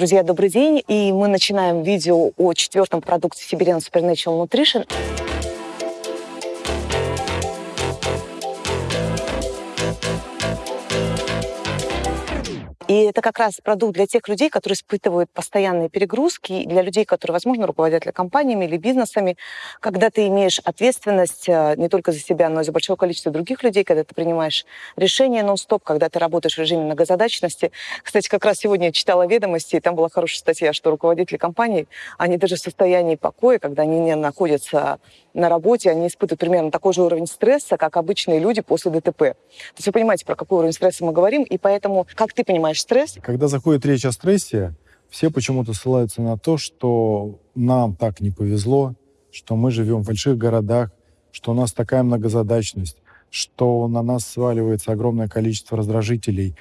Друзья, добрый день. И мы начинаем видео о четвертом продукте Siberian Supernatural Nutrition. И это как раз продукт для тех людей, которые испытывают постоянные перегрузки, для людей, которые, возможно, руководят компаниями или бизнесами, когда ты имеешь ответственность э, не только за себя, но и за большое количество других людей, когда ты принимаешь решения нон-стоп, когда ты работаешь в режиме многозадачности. Кстати, как раз сегодня я читала ведомости, и там была хорошая статья, что руководители компаний, они даже в состоянии покоя, когда они не находятся на работе, они испытывают примерно такой же уровень стресса, как обычные люди после ДТП. То есть вы понимаете, про какой уровень стресса мы говорим, и поэтому, как ты понимаешь стресс? Когда заходит речь о стрессе, все почему-то ссылаются на то, что нам так не повезло, что мы живем в больших городах, что у нас такая многозадачность, что на нас сваливается огромное количество раздражителей,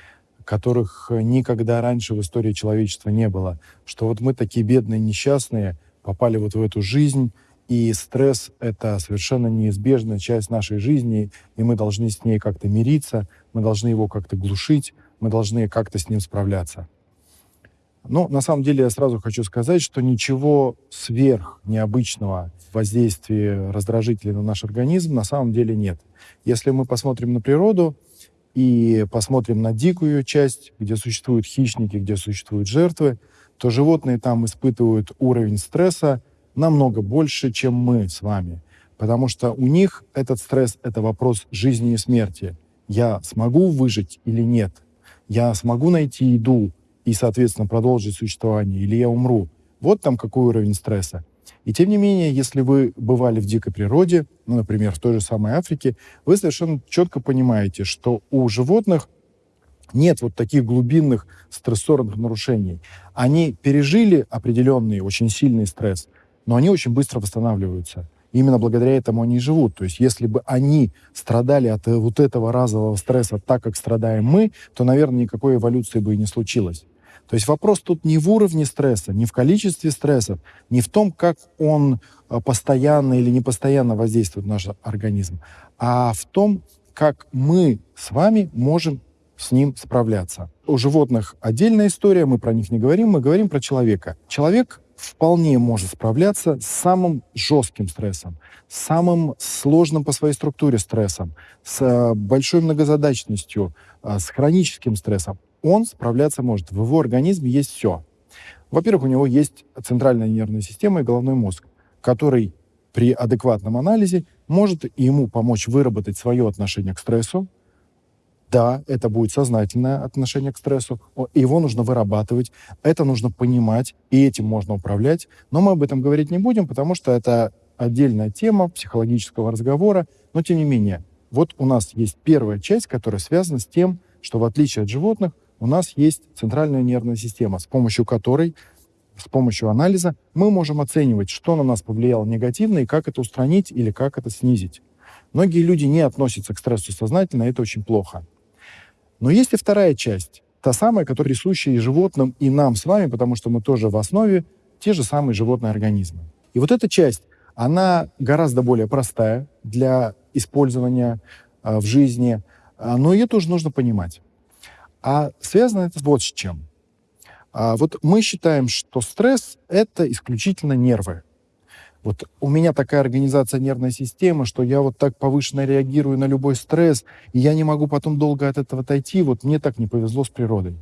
которых никогда раньше в истории человечества не было, что вот мы такие бедные, несчастные, попали вот в эту жизнь, и стресс — это совершенно неизбежная часть нашей жизни, и мы должны с ней как-то мириться, мы должны его как-то глушить, мы должны как-то с ним справляться. Но на самом деле я сразу хочу сказать, что ничего сверх необычного воздействии раздражителей на наш организм на самом деле нет. Если мы посмотрим на природу и посмотрим на дикую часть, где существуют хищники, где существуют жертвы, то животные там испытывают уровень стресса намного больше, чем мы с вами. Потому что у них этот стресс — это вопрос жизни и смерти. Я смогу выжить или нет? Я смогу найти еду и, соответственно, продолжить существование, или я умру? Вот там какой уровень стресса. И тем не менее, если вы бывали в дикой природе, ну, например, в той же самой Африке, вы совершенно четко понимаете, что у животных нет вот таких глубинных стрессорных нарушений. Они пережили определенный очень сильный стресс, но они очень быстро восстанавливаются. Именно благодаря этому они и живут. То есть если бы они страдали от э, вот этого разового стресса так, как страдаем мы, то, наверное, никакой эволюции бы и не случилось. То есть вопрос тут не в уровне стресса, не в количестве стрессов, не в том, как он э, постоянно или непостоянно воздействует на наш организм, а в том, как мы с вами можем с ним справляться. У животных отдельная история, мы про них не говорим, мы говорим про человека. Человек вполне может справляться с самым жестким стрессом, с самым сложным по своей структуре стрессом, с э, большой многозадачностью, э, с хроническим стрессом. Он справляться может. В его организме есть все. Во-первых, у него есть центральная нервная система и головной мозг, который при адекватном анализе может ему помочь выработать свое отношение к стрессу, да, это будет сознательное отношение к стрессу, его нужно вырабатывать, это нужно понимать, и этим можно управлять. Но мы об этом говорить не будем, потому что это отдельная тема психологического разговора. Но тем не менее, вот у нас есть первая часть, которая связана с тем, что в отличие от животных, у нас есть центральная нервная система, с помощью которой, с помощью анализа, мы можем оценивать, что на нас повлияло негативно и как это устранить или как это снизить. Многие люди не относятся к стрессу сознательно, это очень плохо. Но есть и вторая часть, та самая, которая присуща и животным, и нам с вами, потому что мы тоже в основе те же самые животные организмы. И вот эта часть, она гораздо более простая для использования э, в жизни, э, но ее тоже нужно понимать. А связано это вот с чем. А вот мы считаем, что стресс — это исключительно нервы. Вот у меня такая организация нервной системы, что я вот так повышенно реагирую на любой стресс, и я не могу потом долго от этого отойти. Вот мне так не повезло с природой.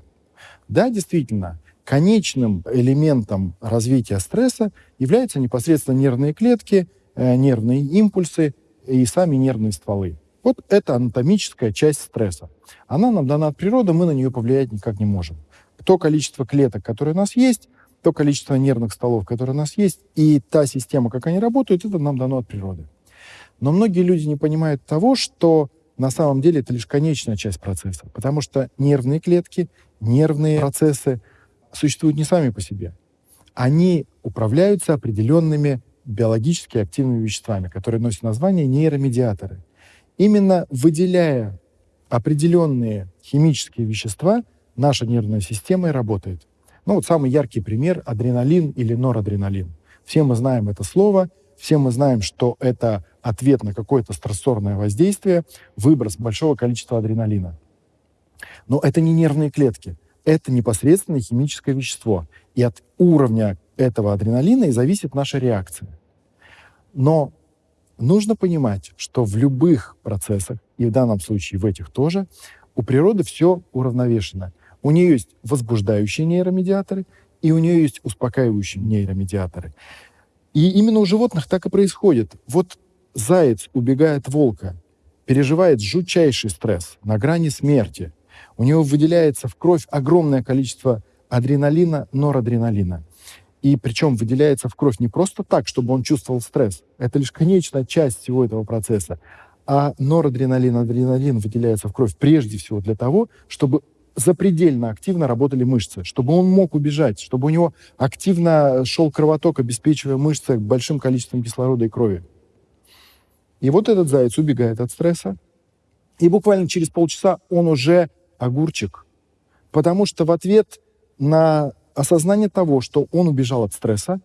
Да, действительно, конечным элементом развития стресса являются непосредственно нервные клетки, э, нервные импульсы и сами нервные стволы. Вот это анатомическая часть стресса. Она нам дана от природы, мы на нее повлиять никак не можем. То количество клеток, которые у нас есть, то количество нервных столов, которые у нас есть, и та система, как они работают, это нам дано от природы. Но многие люди не понимают того, что на самом деле это лишь конечная часть процесса, потому что нервные клетки, нервные процессы существуют не сами по себе. Они управляются определенными биологически активными веществами, которые носят название нейромедиаторы. Именно выделяя определенные химические вещества, наша нервная система и работает. Ну вот самый яркий пример — адреналин или норадреналин. Все мы знаем это слово, все мы знаем, что это ответ на какое-то стрессорное воздействие, выброс большого количества адреналина. Но это не нервные клетки, это непосредственно химическое вещество. И от уровня этого адреналина и зависит наша реакция. Но нужно понимать, что в любых процессах, и в данном случае в этих тоже, у природы все уравновешено. У нее есть возбуждающие нейромедиаторы, и у нее есть успокаивающие нейромедиаторы. И именно у животных так и происходит. Вот заяц, убегая от волка, переживает жутчайший стресс на грани смерти. У него выделяется в кровь огромное количество адреналина, норадреналина. И причем выделяется в кровь не просто так, чтобы он чувствовал стресс. Это лишь конечная часть всего этого процесса. А норадреналин, адреналин выделяется в кровь прежде всего для того, чтобы запредельно активно работали мышцы, чтобы он мог убежать, чтобы у него активно шел кровоток, обеспечивая мышцы большим количеством кислорода и крови. И вот этот заяц убегает от стресса, и буквально через полчаса он уже огурчик, потому что в ответ на осознание того, что он убежал от стресса,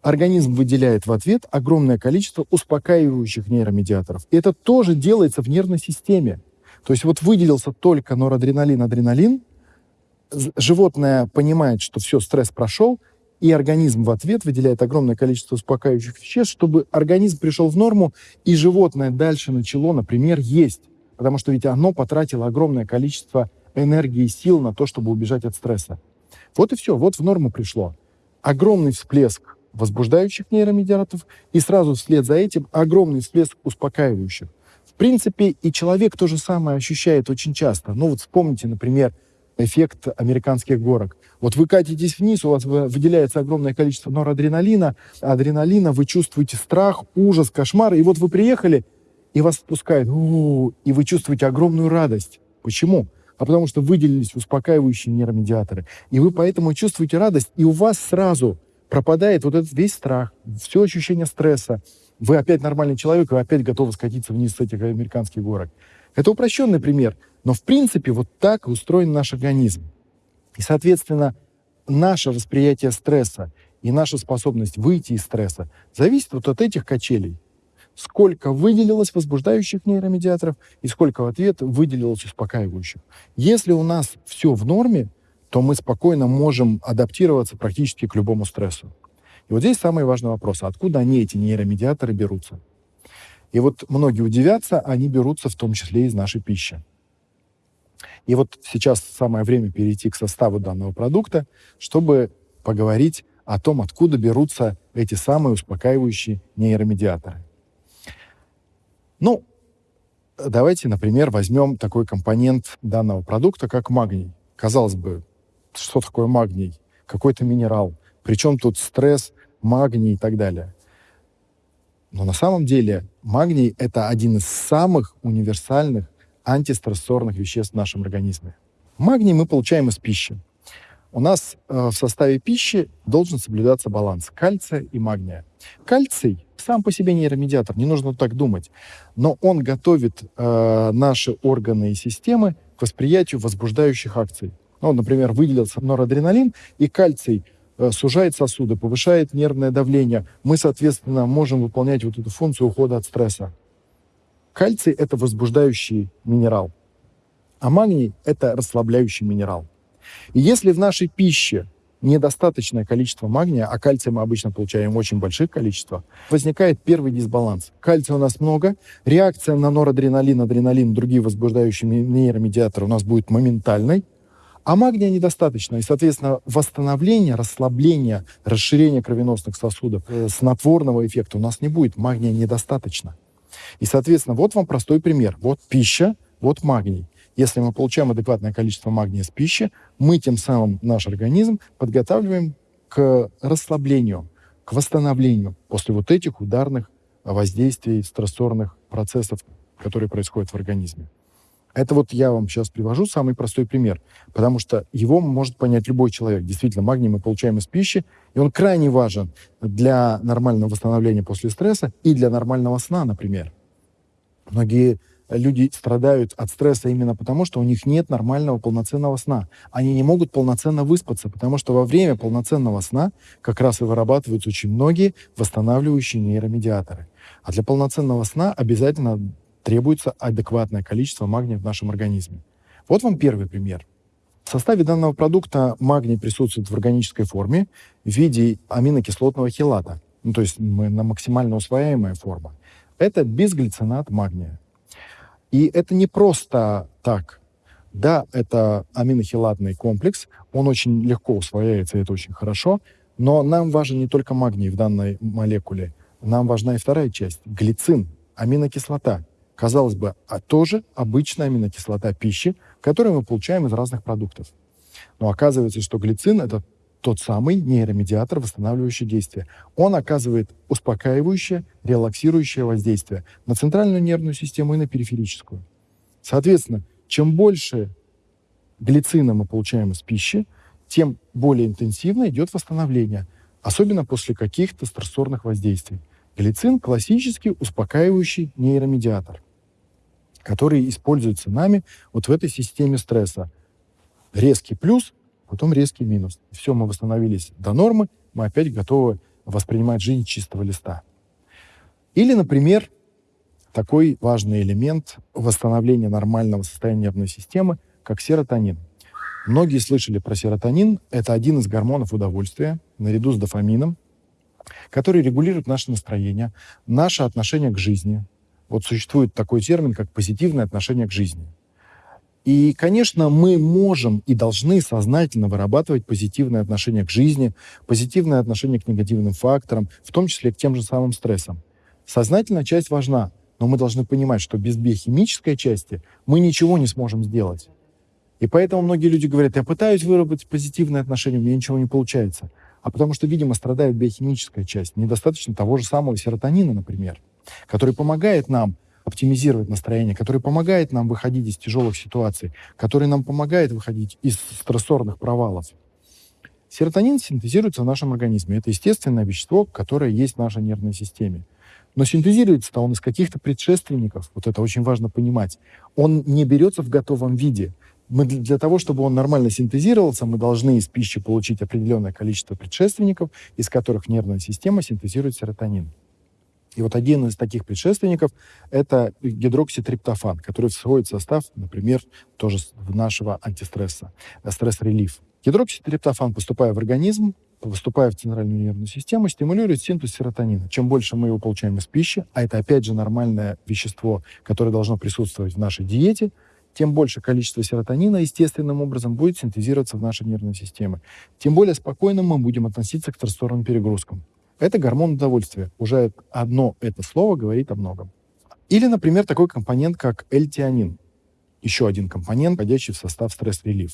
организм выделяет в ответ огромное количество успокаивающих нейромедиаторов. И это тоже делается в нервной системе. То есть вот выделился только норадреналин, адреналин, животное понимает, что все, стресс прошел, и организм в ответ выделяет огромное количество успокаивающих веществ, чтобы организм пришел в норму, и животное дальше начало, например, есть. Потому что ведь оно потратило огромное количество энергии и сил на то, чтобы убежать от стресса. Вот и все, вот в норму пришло. Огромный всплеск возбуждающих нейромедиаторов и сразу вслед за этим огромный всплеск успокаивающих. Принципе, и человек то же самое ощущает очень часто. Ну вот вспомните, например, эффект американских горок. Вот вы катитесь вниз, у вас выделяется огромное количество норадреналина, адреналина, вы чувствуете страх, ужас, кошмар, и вот вы приехали, и вас отпускает, и вы чувствуете огромную радость. Почему? А потому что выделились успокаивающие нейромедиаторы. И вы поэтому чувствуете радость, и у вас сразу пропадает вот этот весь страх, все ощущение стресса. Вы опять нормальный человек, вы опять готовы скатиться вниз с этих американских горок. Это упрощенный пример, но в принципе вот так устроен наш организм. И, соответственно, наше восприятие стресса и наша способность выйти из стресса зависит вот от этих качелей. Сколько выделилось возбуждающих нейромедиаторов и сколько в ответ выделилось успокаивающих. Если у нас все в норме, то мы спокойно можем адаптироваться практически к любому стрессу. И вот здесь самый важный вопрос, откуда они, эти нейромедиаторы, берутся? И вот многие удивятся, они берутся в том числе из нашей пищи. И вот сейчас самое время перейти к составу данного продукта, чтобы поговорить о том, откуда берутся эти самые успокаивающие нейромедиаторы. Ну, давайте, например, возьмем такой компонент данного продукта, как магний. Казалось бы, что такое магний? Какой-то минерал. Причем тут стресс, магний и так далее. Но на самом деле магний — это один из самых универсальных антистрессорных веществ в нашем организме. Магний мы получаем из пищи. У нас э, в составе пищи должен соблюдаться баланс кальция и магния. Кальций сам по себе нейромедиатор, не нужно так думать, но он готовит э, наши органы и системы к восприятию возбуждающих акций. Ну, например, выделился норадреналин, и кальций сужает сосуды, повышает нервное давление. Мы, соответственно, можем выполнять вот эту функцию ухода от стресса. Кальций — это возбуждающий минерал, а магний — это расслабляющий минерал. И если в нашей пище недостаточное количество магния, а кальция мы обычно получаем очень больших количествах, возникает первый дисбаланс. Кальция у нас много, реакция на норадреналин, адреналин, другие возбуждающие нейромедиаторы у нас будет моментальной, а магния недостаточно. И, соответственно, восстановление, расслабление, расширение кровеносных сосудов, э, снотворного эффекта у нас не будет. Магния недостаточно. И, соответственно, вот вам простой пример. Вот пища, вот магний. Если мы получаем адекватное количество магния с пищи, мы тем самым наш организм подготавливаем к расслаблению, к восстановлению после вот этих ударных воздействий, стрессорных процессов, которые происходят в организме. Это вот я вам сейчас привожу самый простой пример, потому что его может понять любой человек. Действительно, магний мы получаем из пищи, и он крайне важен для нормального восстановления после стресса и для нормального сна, например. Многие люди страдают от стресса именно потому, что у них нет нормального полноценного сна. Они не могут полноценно выспаться, потому что во время полноценного сна как раз и вырабатываются очень многие восстанавливающие нейромедиаторы. А для полноценного сна обязательно требуется адекватное количество магния в нашем организме. Вот вам первый пример. В составе данного продукта магний присутствует в органической форме в виде аминокислотного хилата, ну, то есть на максимально усвояемая форма. Это безглицинат магния. И это не просто так. Да, это аминохилатный комплекс, он очень легко усвояется, это очень хорошо, но нам важен не только магний в данной молекуле, нам важна и вторая часть — глицин, аминокислота. Казалось бы, а тоже обычная аминокислота пищи, которую мы получаем из разных продуктов. Но оказывается, что глицин — это тот самый нейромедиатор, восстанавливающий действие. Он оказывает успокаивающее, релаксирующее воздействие на центральную нервную систему и на периферическую. Соответственно, чем больше глицина мы получаем из пищи, тем более интенсивно идет восстановление, особенно после каких-то стрессорных воздействий. Глицин — классический успокаивающий нейромедиатор, который используется нами вот в этой системе стресса. Резкий плюс потом резкий минус. Все, мы восстановились до нормы, мы опять готовы воспринимать жизнь чистого листа. Или, например, такой важный элемент восстановления нормального состояния нервной системы, как серотонин. Многие слышали про серотонин. Это один из гормонов удовольствия, наряду с дофамином, который регулирует наше настроение, наше отношение к жизни. Вот существует такой термин, как позитивное отношение к жизни. И, конечно, мы можем и должны сознательно вырабатывать позитивное отношение к жизни, позитивное отношение к негативным факторам, в том числе к тем же самым стрессам. Сознательная часть важна, но мы должны понимать, что без биохимической части мы ничего не сможем сделать. И поэтому многие люди говорят, я пытаюсь выработать позитивное отношение, у меня ничего не получается. А потому что, видимо, страдает биохимическая часть. Недостаточно того же самого серотонина, например, который помогает нам оптимизировать настроение, который помогает нам выходить из тяжелых ситуаций, который нам помогает выходить из стрессорных провалов. Серотонин синтезируется в нашем организме. Это естественное вещество, которое есть в нашей нервной системе. Но синтезируется он из каких-то предшественников, вот это очень важно понимать. Он не берется в готовом виде. Мы для того, чтобы он нормально синтезировался, мы должны из пищи получить определенное количество предшественников, из которых нервная система синтезирует серотонин. И вот один из таких предшественников — это гидрокситриптофан, который входит в состав, например, тоже нашего антистресса, э, Stress Relief. Гидрокситриптофан, поступая в организм, поступая в центральную нервную систему, стимулирует синтез серотонина. Чем больше мы его получаем из пищи, а это, опять же, нормальное вещество, которое должно присутствовать в нашей диете, тем больше количество серотонина естественным образом будет синтезироваться в нашей нервной системе. Тем более спокойно мы будем относиться к стрессорным перегрузкам. Это гормон удовольствия. Уже одно это слово говорит о многом. Или, например, такой компонент, как L-тианин. Еще один компонент, входящий в состав стресс-релиф.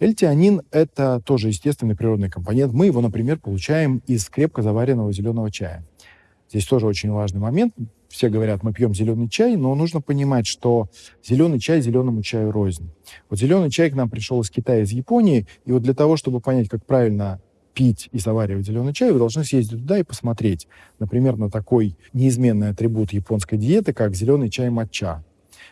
L-тианин — это тоже естественный природный компонент. Мы его, например, получаем из крепко заваренного зеленого чая. Здесь тоже очень важный момент. Все говорят, мы пьем зеленый чай, но нужно понимать, что зеленый чай зеленому чаю рознь. Вот зеленый чай к нам пришел из Китая, из Японии, и вот для того, чтобы понять, как правильно пить и заваривать зеленый чай, вы должны съездить туда и посмотреть, например, на такой неизменный атрибут японской диеты, как зеленый чай матча.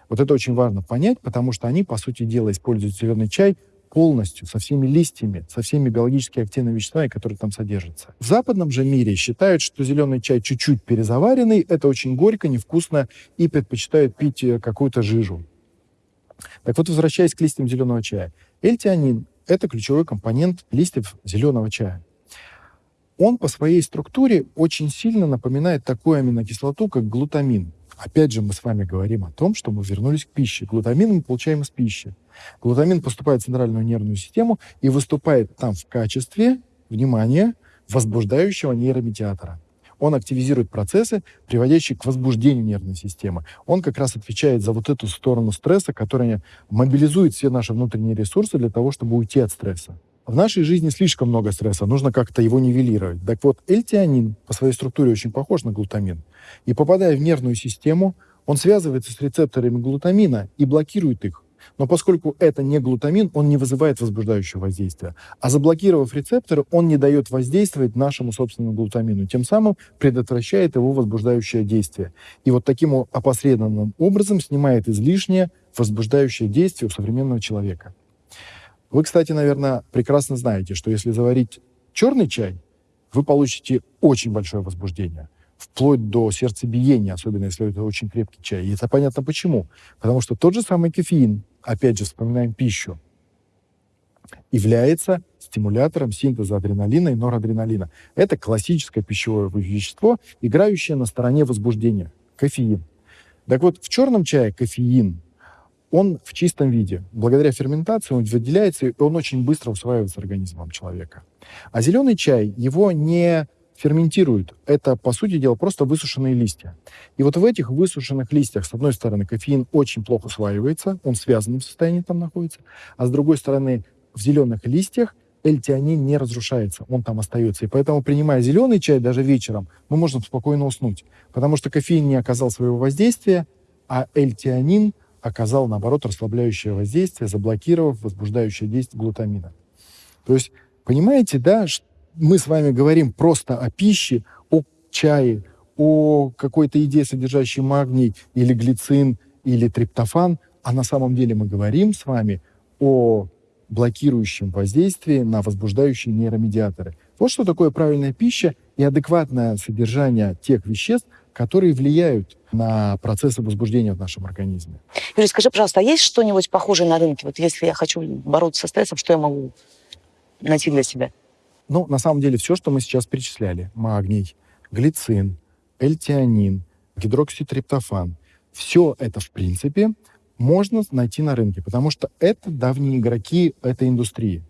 Вот это очень важно понять, потому что они, по сути дела, используют зеленый чай полностью, со всеми листьями, со всеми биологически активными веществами, которые там содержатся. В западном же мире считают, что зеленый чай чуть-чуть перезаваренный, это очень горько, невкусно, и предпочитают пить э, какую-то жижу. Так вот, возвращаясь к листьям зеленого чая. Эльтианин это ключевой компонент листьев зеленого чая. Он по своей структуре очень сильно напоминает такую аминокислоту, как глутамин. Опять же, мы с вами говорим о том, что мы вернулись к пище. Глутамин мы получаем из пищи. Глутамин поступает в центральную нервную систему и выступает там в качестве, внимание, возбуждающего нейромедиатора он активизирует процессы, приводящие к возбуждению нервной системы. Он как раз отвечает за вот эту сторону стресса, которая мобилизует все наши внутренние ресурсы для того, чтобы уйти от стресса. В нашей жизни слишком много стресса, нужно как-то его нивелировать. Так вот, эльтианин по своей структуре очень похож на глутамин. И попадая в нервную систему, он связывается с рецепторами глутамина и блокирует их. Но поскольку это не глутамин, он не вызывает возбуждающего воздействия. А заблокировав рецепторы, он не дает воздействовать нашему собственному глутамину, тем самым предотвращает его возбуждающее действие. И вот таким опосредованным образом снимает излишнее возбуждающее действие у современного человека. Вы, кстати, наверное, прекрасно знаете, что если заварить черный чай, вы получите очень большое возбуждение вплоть до сердцебиения, особенно если это очень крепкий чай. И это понятно почему. Потому что тот же самый кофеин, опять же, вспоминаем пищу, является стимулятором синтеза адреналина и норадреналина. Это классическое пищевое вещество, играющее на стороне возбуждения. Кофеин. Так вот, в черном чае кофеин, он в чистом виде. Благодаря ферментации он выделяется, и он очень быстро усваивается организмом человека. А зеленый чай, его не ферментируют. Это, по сути дела, просто высушенные листья. И вот в этих высушенных листьях, с одной стороны, кофеин очень плохо усваивается, он в связанном состоянии там находится, а с другой стороны, в зеленых листьях L-тианин не разрушается, он там остается. И поэтому, принимая зеленый чай даже вечером, мы можем спокойно уснуть, потому что кофеин не оказал своего воздействия, а L-тианин оказал, наоборот, расслабляющее воздействие, заблокировав возбуждающее действие глутамина. То есть, понимаете, да, мы с вами говорим просто о пище, о чае, о какой-то еде, содержащей магний или глицин, или триптофан, а на самом деле мы говорим с вами о блокирующем воздействии на возбуждающие нейромедиаторы. Вот что такое правильная пища и адекватное содержание тех веществ, которые влияют на процессы возбуждения в нашем организме. Юрий, скажи, пожалуйста, а есть что-нибудь похожее на рынке? Вот если я хочу бороться со стрессом, что я могу найти для себя? Ну, на самом деле, все, что мы сейчас перечисляли, магний, глицин, L-теанин, гидрокситриптофан, все это, в принципе, можно найти на рынке, потому что это давние игроки этой индустрии.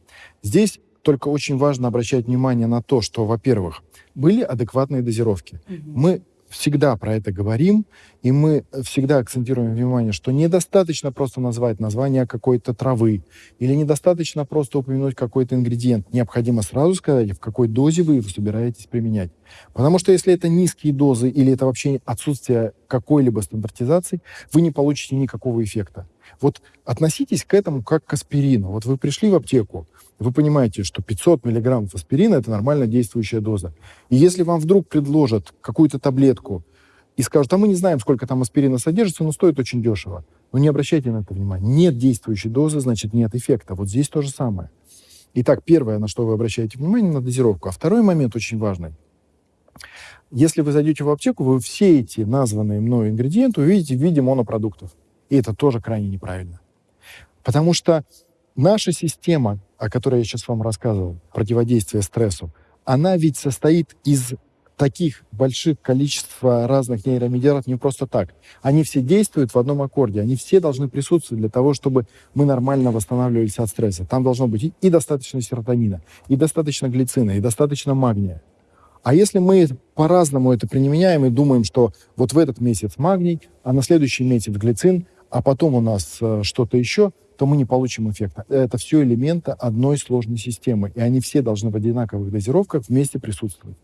Здесь только очень важно обращать внимание на то, что, во-первых, были адекватные дозировки. Угу. Мы всегда про это говорим, и мы всегда акцентируем внимание, что недостаточно просто назвать название какой-то травы, или недостаточно просто упомянуть какой-то ингредиент. Необходимо сразу сказать, в какой дозе вы его собираетесь применять. Потому что если это низкие дозы или это вообще отсутствие какой-либо стандартизации, вы не получите никакого эффекта. Вот относитесь к этому как к аспирину. Вот вы пришли в аптеку, вы понимаете, что 500 миллиграммов аспирина – это нормально действующая доза. И если вам вдруг предложат какую-то таблетку и скажут, а мы не знаем, сколько там аспирина содержится, но стоит очень дешево, но не обращайте на это внимания. Нет действующей дозы, значит, нет эффекта. Вот здесь то же самое. Итак, первое, на что вы обращаете внимание, на дозировку. А второй момент очень важный. Если вы зайдете в аптеку, вы все эти названные мной ингредиенты увидите в виде монопродуктов. И это тоже крайне неправильно. Потому что наша система, о которой я сейчас вам рассказывал, противодействие стрессу, она ведь состоит из таких больших количества разных нейромедиаторов не просто так. Они все действуют в одном аккорде, они все должны присутствовать для того, чтобы мы нормально восстанавливались от стресса. Там должно быть и достаточно серотонина, и достаточно глицина, и достаточно магния. А если мы по-разному это применяем и думаем, что вот в этот месяц магний, а на следующий месяц глицин, а потом у нас э, что-то еще, то мы не получим эффекта. Это все элементы одной сложной системы, и они все должны в одинаковых дозировках вместе присутствовать.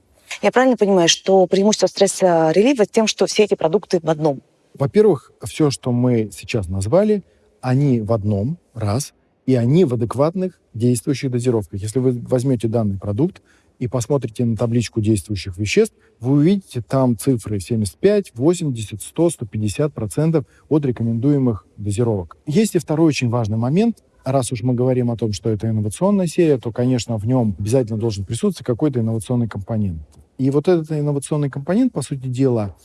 Я правильно понимаю, что преимущество стресса-релива тем, что все эти продукты в одном? Во-первых, все, что мы сейчас назвали, они в одном, раз, и они в адекватных действующих дозировках. Если вы возьмете данный продукт, и посмотрите на табличку действующих веществ, вы увидите там цифры 75, 80, 100, 150 процентов от рекомендуемых дозировок. Есть и второй очень важный момент. Раз уж мы говорим о том, что это инновационная серия, то, конечно, в нем обязательно должен присутствовать какой-то инновационный компонент. И вот этот инновационный компонент, по сути дела,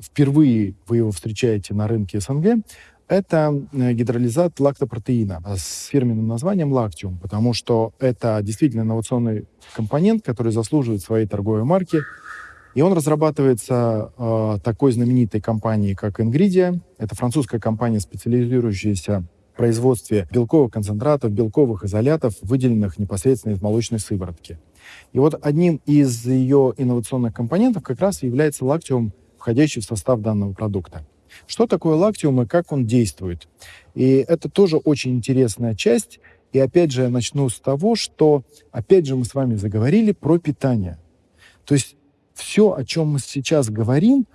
впервые вы его встречаете на рынке СНГ, это э, гидролизат лактопротеина с фирменным названием лактиум, потому что это действительно инновационный компонент, который заслуживает своей торговой марки. И он разрабатывается э, такой знаменитой компанией, как Ingridia. Это французская компания, специализирующаяся в производстве белковых концентратов, белковых изолятов, выделенных непосредственно из молочной сыворотки. И вот одним из ее инновационных компонентов как раз является лактиум, входящий в состав данного продукта. Что такое лактиум и как он действует? И это тоже очень интересная часть. И опять же, я начну с того, что, опять же, мы с вами заговорили про питание. То есть все, о чем мы сейчас говорим,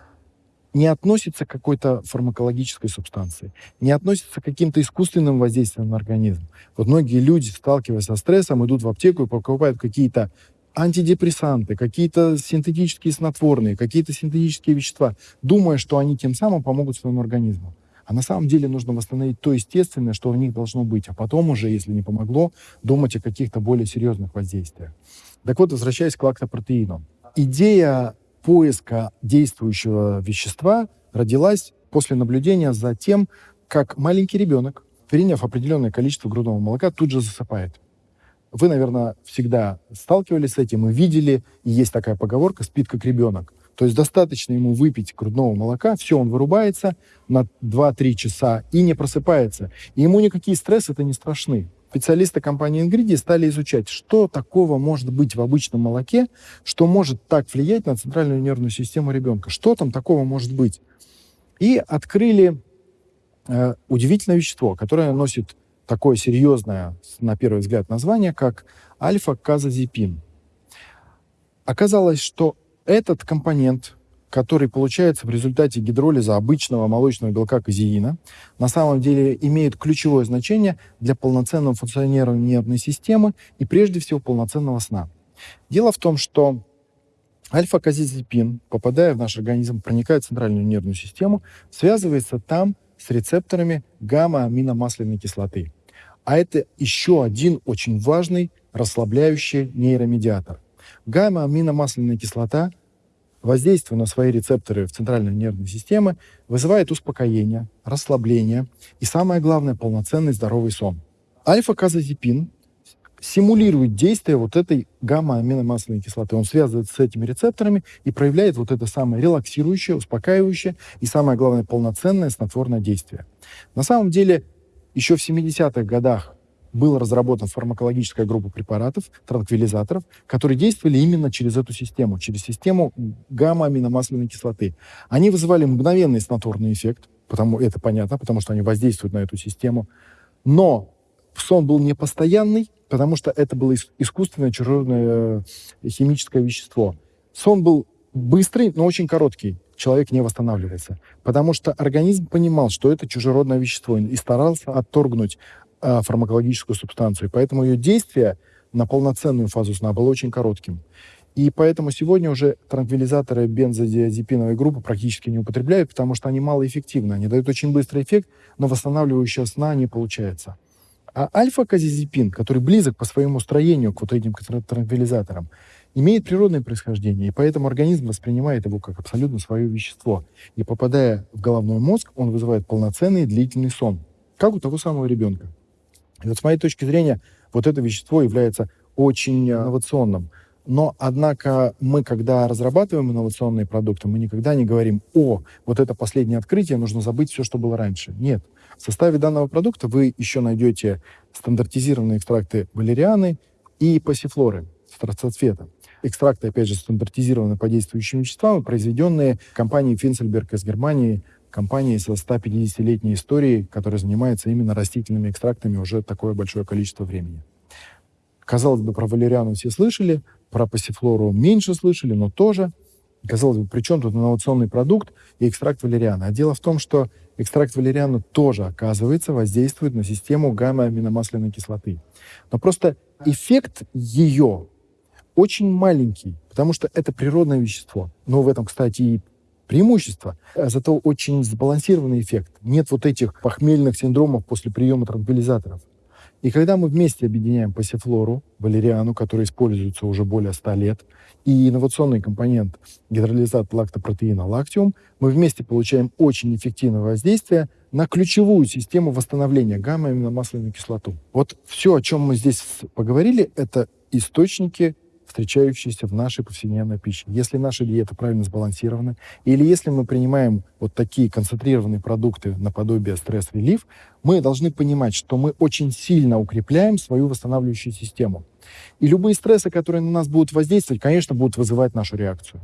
не относится к какой-то фармакологической субстанции, не относится к каким-то искусственным воздействиям на организм. Вот многие люди, сталкиваясь со стрессом, идут в аптеку и покупают какие-то антидепрессанты, какие-то синтетические снотворные, какие-то синтетические вещества, думая, что они тем самым помогут своему организму. А на самом деле нужно восстановить то естественное, что в них должно быть, а потом уже, если не помогло, думать о каких-то более серьезных воздействиях. Так вот, возвращаясь к лактопротеину. Идея поиска действующего вещества родилась после наблюдения за тем, как маленький ребенок, приняв определенное количество грудного молока, тут же засыпает. Вы, наверное, всегда сталкивались с этим и видели, и есть такая поговорка «спит как ребенок». То есть достаточно ему выпить грудного молока, все, он вырубается на 2-3 часа и не просыпается. И ему никакие стрессы это не страшны. Специалисты компании Ingridi стали изучать, что такого может быть в обычном молоке, что может так влиять на центральную нервную систему ребенка. Что там такого может быть? И открыли э, удивительное вещество, которое носит такое серьезное, на первый взгляд, название, как альфа-казазепин. Оказалось, что этот компонент, который получается в результате гидролиза обычного молочного белка казеина, на самом деле имеет ключевое значение для полноценного функционирования нервной системы и прежде всего полноценного сна. Дело в том, что альфа-казизепин, попадая в наш организм, проникает в центральную нервную систему, связывается там с рецепторами гамма-аминомасляной кислоты. А это еще один очень важный расслабляющий нейромедиатор. Гамма-аминомасляная кислота, воздействуя на свои рецепторы в центральной нервной системе, вызывает успокоение, расслабление и, самое главное, полноценный здоровый сон. Альфа-казозепин симулирует действие вот этой гамма-аминомасляной кислоты. Он связывается с этими рецепторами и проявляет вот это самое релаксирующее, успокаивающее и, самое главное, полноценное снотворное действие. На самом деле еще в 70-х годах была разработана фармакологическая группа препаратов, транквилизаторов, которые действовали именно через эту систему, через систему гамма-аминомасляной кислоты. Они вызывали мгновенный снотворный эффект, потому, это понятно, потому что они воздействуют на эту систему. Но сон был не постоянный, потому что это было искусственное чужеродное э, химическое вещество. Сон был быстрый, но очень короткий человек не восстанавливается. Потому что организм понимал, что это чужеродное вещество, и старался отторгнуть э, фармакологическую субстанцию. Поэтому ее действие на полноценную фазу сна было очень коротким. И поэтому сегодня уже транквилизаторы бензодиазепиновой группы практически не употребляют, потому что они малоэффективны. Они дают очень быстрый эффект, но восстанавливающего сна не получается. А альфа-казизепин, который близок по своему строению к вот этим транквилизаторам, имеет природное происхождение, и поэтому организм воспринимает его как абсолютно свое вещество. И попадая в головной мозг, он вызывает полноценный длительный сон, как у того самого ребенка. И вот с моей точки зрения, вот это вещество является очень э, инновационным. Но, однако, мы, когда разрабатываем инновационные продукты, мы никогда не говорим, о, вот это последнее открытие, нужно забыть все, что было раньше. Нет. В составе данного продукта вы еще найдете стандартизированные экстракты валерианы и пассифлоры, страстоцвета. Экстракты, опять же, стандартизированы по действующим веществам, произведенные компанией Финсельберг из Германии, компанией со 150-летней историей, которая занимается именно растительными экстрактами уже такое большое количество времени. Казалось бы, про валериану все слышали, про пассифлору меньше слышали, но тоже. Казалось бы, при чем тут инновационный продукт и экстракт валериана? А дело в том, что экстракт валериана тоже, оказывается, воздействует на систему гамма-аминомасляной кислоты. Но просто эффект ее очень маленький, потому что это природное вещество. Но в этом, кстати, и преимущество. А зато очень сбалансированный эффект. Нет вот этих похмельных синдромов после приема транквилизаторов. И когда мы вместе объединяем пассифлору, валериану, которая используется уже более 100 лет, и инновационный компонент гидролизат лактопротеина лактиум, мы вместе получаем очень эффективное воздействие на ключевую систему восстановления гамма-аминомасляную кислоту. Вот все, о чем мы здесь поговорили, это источники встречающиеся в нашей повседневной пище. Если наша диета правильно сбалансирована, или если мы принимаем вот такие концентрированные продукты наподобие стресс-релив, мы должны понимать, что мы очень сильно укрепляем свою восстанавливающую систему. И любые стрессы, которые на нас будут воздействовать, конечно, будут вызывать нашу реакцию.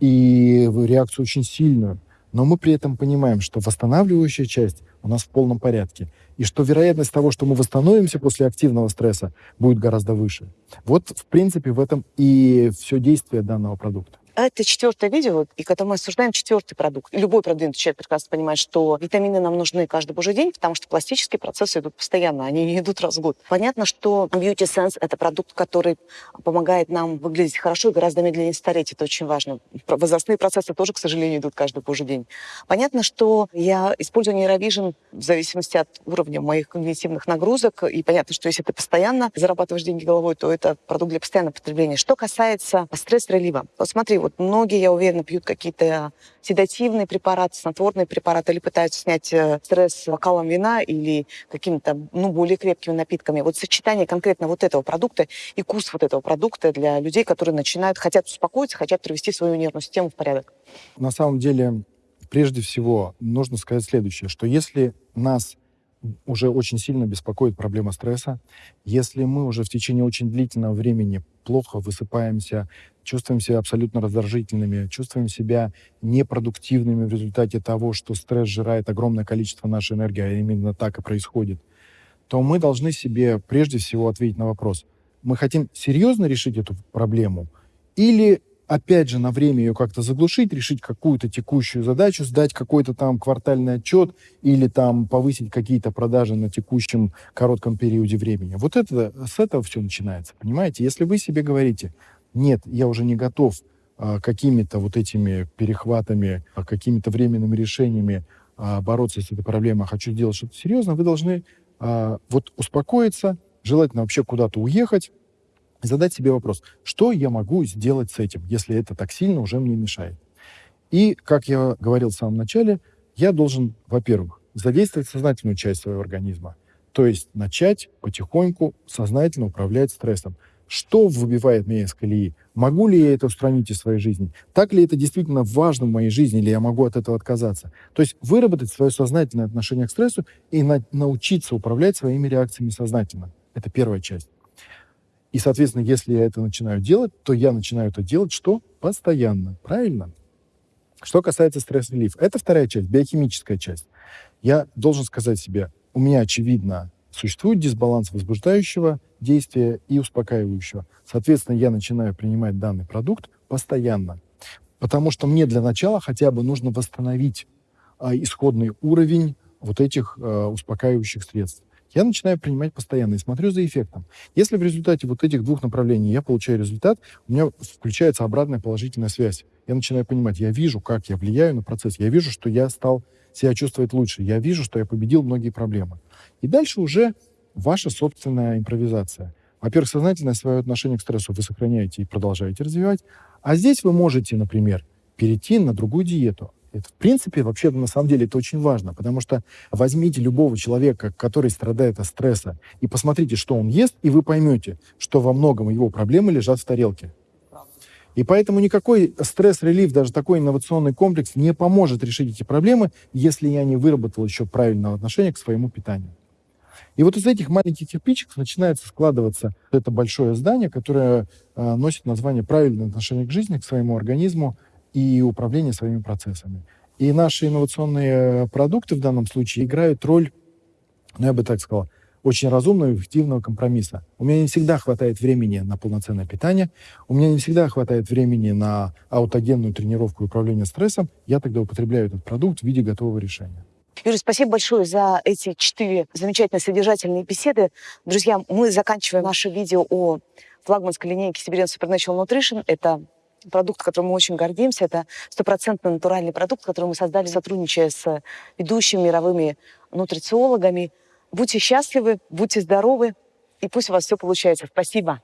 И реакцию очень сильную. Но мы при этом понимаем, что восстанавливающая часть у нас в полном порядке и что вероятность того, что мы восстановимся после активного стресса, будет гораздо выше. Вот, в принципе, в этом и все действие данного продукта. А это четвертое видео, и когда мы обсуждаем четвертый продукт. Любой продвинутый человек прекрасно понимает, что витамины нам нужны каждый божий день, потому что пластические процессы идут постоянно, они не идут раз в год. Понятно, что Beauty Sense — это продукт, который помогает нам выглядеть хорошо и гораздо медленнее стареть. Это очень важно. Возрастные процессы тоже, к сожалению, идут каждый божий день. Понятно, что я использую нейровижен в зависимости от уровня моих когнитивных нагрузок. И понятно, что если ты постоянно зарабатываешь деньги головой, то это продукт для постоянного потребления. Что касается стресс-релива. Вот смотри, Вот многие, я уверена, пьют какие-то седативные препараты, снотворные препараты или пытаются снять э, стресс бокалом вина или какими-то ну, более крепкими напитками. Вот сочетание конкретно вот этого продукта и курс вот этого продукта для людей, которые начинают, хотят успокоиться, хотят привести свою нервную систему в порядок. На самом деле, прежде всего, нужно сказать следующее, что если нас уже очень сильно беспокоит проблема стресса. Если мы уже в течение очень длительного времени плохо высыпаемся, чувствуем себя абсолютно раздражительными, чувствуем себя непродуктивными в результате того, что стресс сжирает огромное количество нашей энергии, а именно так и происходит, то мы должны себе прежде всего ответить на вопрос, мы хотим серьезно решить эту проблему или опять же, на время ее как-то заглушить, решить какую-то текущую задачу, сдать какой-то там квартальный отчет или там повысить какие-то продажи на текущем коротком периоде времени. Вот это, с этого все начинается, понимаете? Если вы себе говорите, нет, я уже не готов а, какими-то вот этими перехватами, а, какими-то временными решениями а, бороться с этой проблемой, а хочу сделать что-то серьезное, вы должны а, вот успокоиться, желательно вообще куда-то уехать, задать себе вопрос, что я могу сделать с этим, если это так сильно уже мне мешает. И, как я говорил в самом начале, я должен, во-первых, задействовать сознательную часть своего организма, то есть начать потихоньку сознательно управлять стрессом. Что выбивает меня из колеи? Могу ли я это устранить из своей жизни? Так ли это действительно важно в моей жизни, или я могу от этого отказаться? То есть выработать свое сознательное отношение к стрессу и на научиться управлять своими реакциями сознательно. Это первая часть. И, соответственно, если я это начинаю делать, то я начинаю это делать что? Постоянно. Правильно? Что касается стресс-релиф, это вторая часть, биохимическая часть. Я должен сказать себе, у меня, очевидно, существует дисбаланс возбуждающего действия и успокаивающего. Соответственно, я начинаю принимать данный продукт постоянно. Потому что мне для начала хотя бы нужно восстановить а, исходный уровень вот этих а, успокаивающих средств я начинаю принимать постоянно и смотрю за эффектом. Если в результате вот этих двух направлений я получаю результат, у меня включается обратная положительная связь. Я начинаю понимать, я вижу, как я влияю на процесс, я вижу, что я стал себя чувствовать лучше, я вижу, что я победил многие проблемы. И дальше уже ваша собственная импровизация. Во-первых, сознательное свое отношение к стрессу вы сохраняете и продолжаете развивать. А здесь вы можете, например, перейти на другую диету. Это, в принципе, вообще, на самом деле, это очень важно, потому что возьмите любого человека, который страдает от стресса, и посмотрите, что он ест, и вы поймете, что во многом его проблемы лежат в тарелке. И поэтому никакой стресс-релив, даже такой инновационный комплекс не поможет решить эти проблемы, если я не выработал еще правильного отношения к своему питанию. И вот из этих маленьких кирпичиков начинается складываться это большое здание, которое э, носит название «Правильное отношение к жизни, к своему организму и управление своими процессами. И наши инновационные продукты в данном случае играют роль, ну, я бы так сказал, очень разумного и эффективного компромисса. У меня не всегда хватает времени на полноценное питание, у меня не всегда хватает времени на аутогенную тренировку и управление стрессом. Я тогда употребляю этот продукт в виде готового решения. Юрий, спасибо большое за эти четыре замечательно содержательные беседы. Друзья, мы заканчиваем наше видео о флагманской линейке Siberian Supernatural Nutrition. Это продукт, которым мы очень гордимся. Это стопроцентно натуральный продукт, который мы создали, сотрудничая с ведущими мировыми нутрициологами. Будьте счастливы, будьте здоровы, и пусть у вас все получается. Спасибо.